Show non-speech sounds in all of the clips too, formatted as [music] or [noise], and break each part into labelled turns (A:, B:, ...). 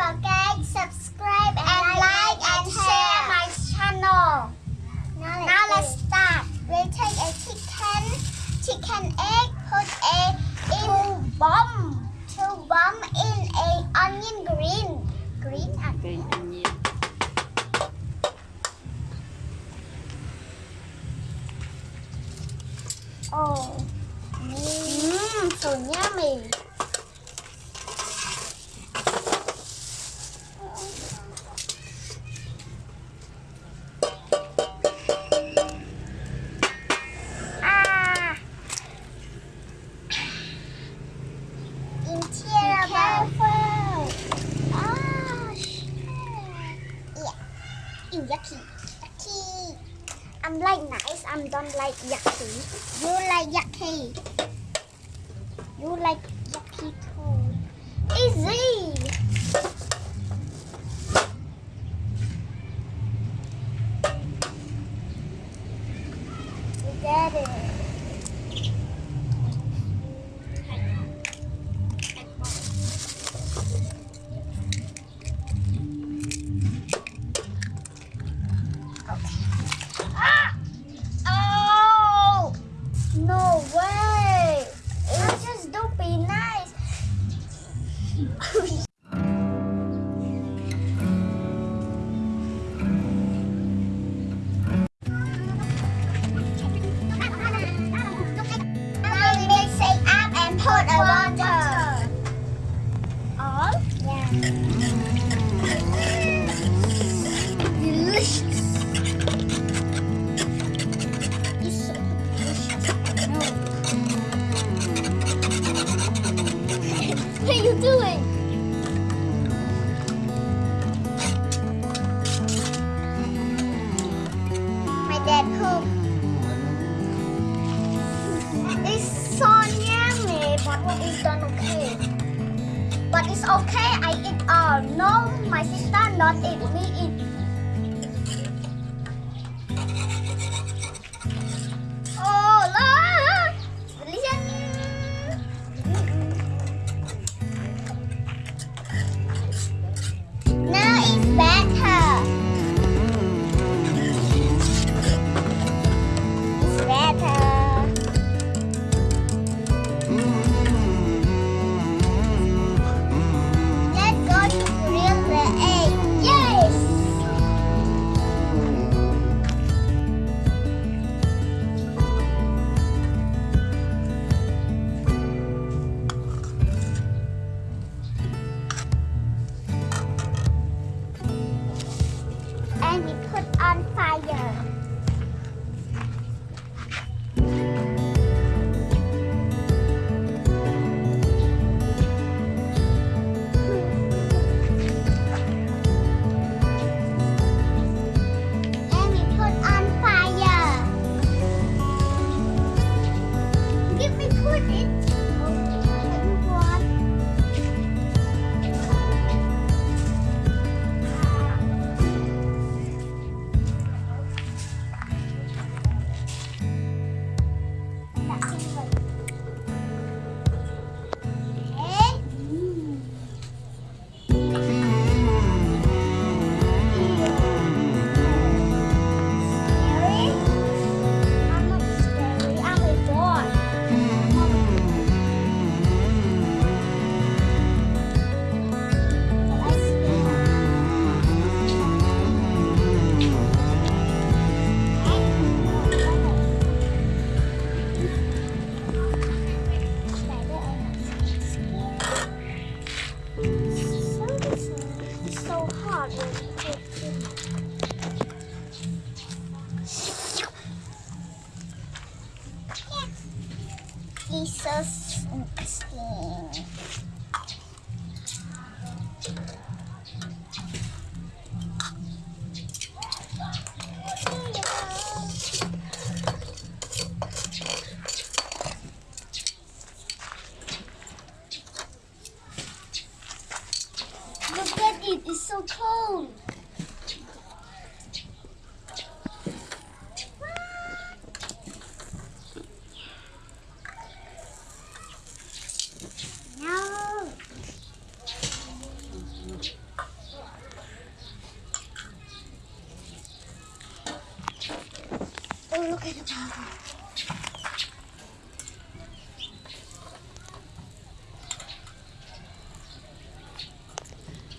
A: forget subscribe and, and like and, and share my channel. Now, now let's start. We take a chicken, chicken egg, put a in bomb, two bomb in a onion green, green onion. Oh, mmm, so yummy. Like yucky. You like yucky. You like yucky too. Easy. It's done okay. But it's okay, I eat all. No, my sister not eat, me eat. It. So interesting. Look at it, it's so cold. No. Oh, look at the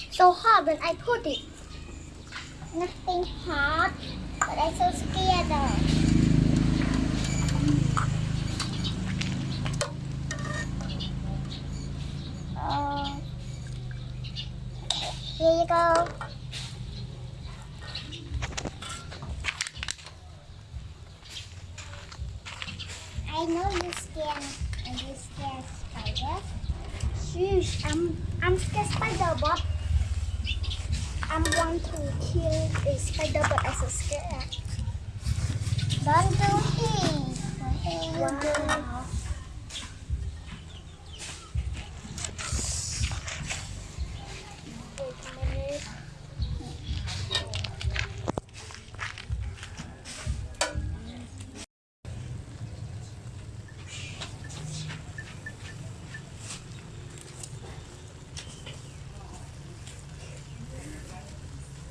B: so hard when I put it. Nothing hard, but I'm so scared though. Here you go. I know you're scared and you're scared spiders. Shush, I'm I'm scared spider, but I'm want to kill the spider, but I'm so scared. Don't do a minute.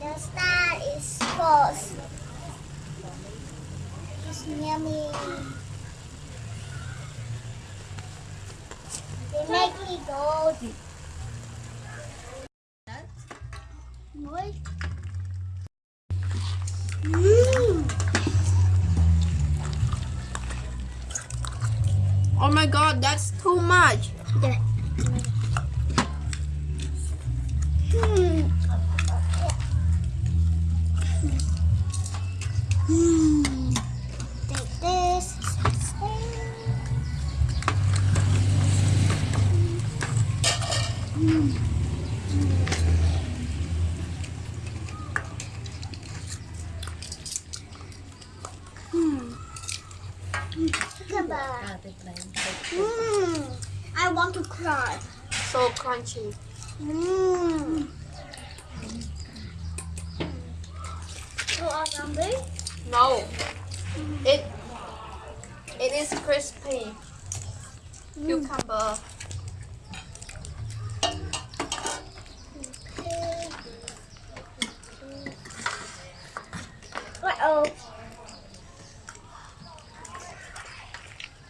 B: The star It's near me. They make me. What? Mmm.
C: Oh my god, that's too much.
B: Hmm. Hmm. Take this. Hmm. Goodbye. Hmm. I want to cry.
C: So crunchy.
B: Mmm.
C: No. It it is crispy. Cucumber.
B: Uh oh.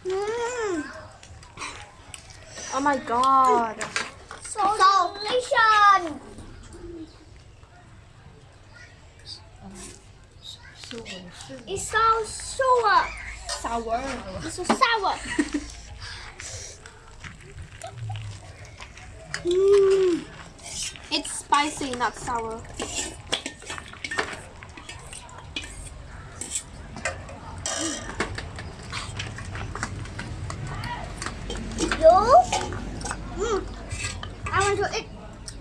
B: Mmm.
C: Oh my god.
B: So, delicious. It's so sour.
C: Sour.
B: It's so sour. Mmm. [laughs]
C: It's spicy, not sour.
B: You? Mm. I want to eat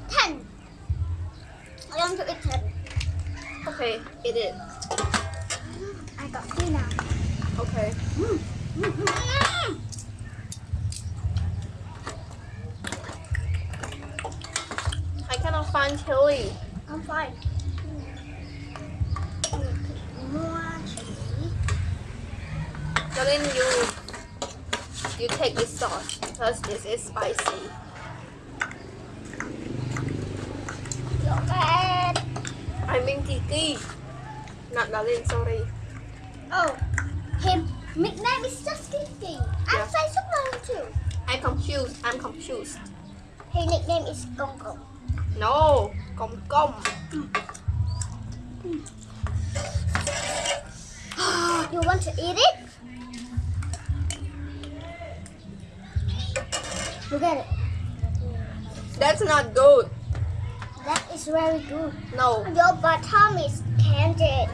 B: ten. I want to eat ten.
C: Okay, eat it.
B: I now.
C: Okay.
B: Mm.
C: I cannot find chili.
B: I'm fine. More chili.
C: Darling, you you take this sauce because this is spicy.
B: Your bad.
C: I mean Kiki. Not darling, sorry.
B: Oh, him nickname is just Kiki. I'm
C: Yeah.
B: Superman too.
C: I'm confused. I'm confused.
B: His nickname is Gong Gong.
C: No. Gong gong. [gasps]
B: You want to eat it? Look at it.
C: That's not good.
B: That is very good.
C: No.
B: Your bottom is candied.